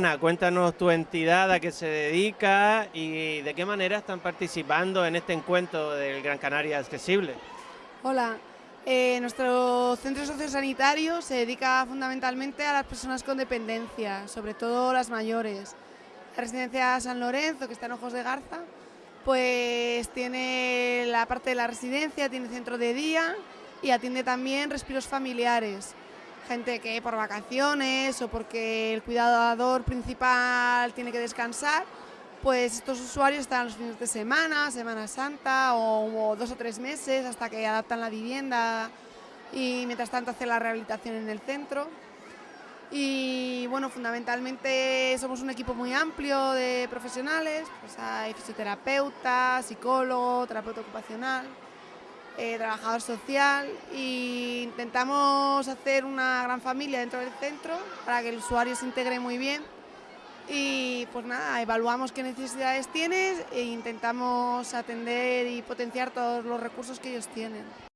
Ana, cuéntanos tu entidad, a qué se dedica y de qué manera están participando en este encuentro del Gran Canaria Accesible. Hola, eh, nuestro centro sociosanitario se dedica fundamentalmente a las personas con dependencia, sobre todo las mayores. La residencia San Lorenzo, que está en Ojos de Garza, pues tiene la parte de la residencia, tiene centro de día y atiende también respiros familiares. Gente que por vacaciones o porque el cuidador principal tiene que descansar, pues estos usuarios están los fines de semana, Semana Santa o, dos o tres meses hasta que adaptan la vivienda y mientras tanto hacen la rehabilitación en el centro. Y bueno, fundamentalmente somos un equipo muy amplio de profesionales, pues hay fisioterapeuta, psicólogo, terapeuta ocupacional, eh, trabajador social e intentamos hacer una gran familia dentro del centro para que el usuario se integre muy bien y pues nada, evaluamos qué necesidades tienes e intentamos atender y potenciar todos los recursos que ellos tienen.